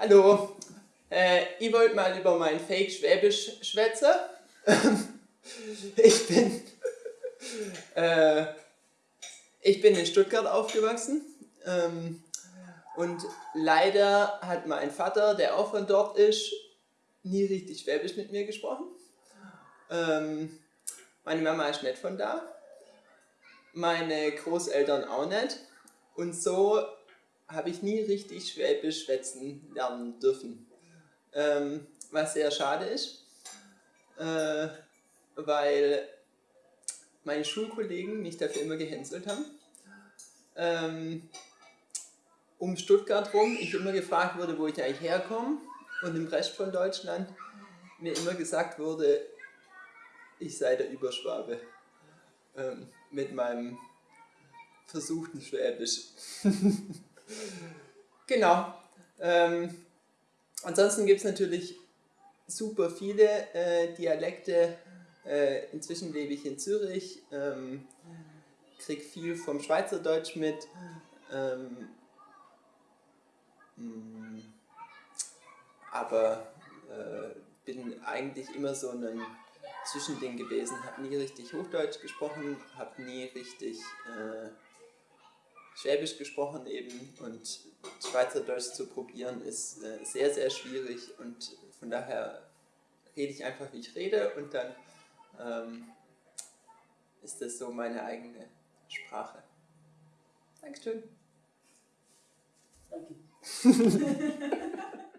Hallo, äh, ich wollte mal über mein Fake Schwäbisch schwätzen. ich bin äh, ich bin in Stuttgart aufgewachsen ähm, und leider hat mein Vater, der auch von dort ist, nie richtig Schwäbisch mit mir gesprochen. Ähm, meine Mama ist nicht von da, meine Großeltern auch nicht und so habe ich nie richtig Schwäbisch schwätzen lernen dürfen. Ähm, was sehr schade ist, äh, weil meine Schulkollegen mich dafür immer gehänselt haben. Ähm, um Stuttgart rum ich immer gefragt wurde, wo ich eigentlich herkomme und im Rest von Deutschland mir immer gesagt wurde, ich sei der Überschwabe ähm, mit meinem versuchten Schwäbisch. genau. Ähm, ansonsten gibt es natürlich super viele äh, Dialekte. Äh, inzwischen lebe ich in Zürich, ähm, kriege viel vom Schweizerdeutsch mit. Ähm, mm, aber äh, bin eigentlich immer so ein Zwischending gewesen, habe nie richtig Hochdeutsch gesprochen, habe nie richtig äh, Schwäbisch gesprochen eben und Schweizerdeutsch zu probieren ist äh, sehr, sehr schwierig und von daher rede ich einfach, wie ich rede und dann ähm, ist das so meine eigene Sprache. Dankeschön. Danke.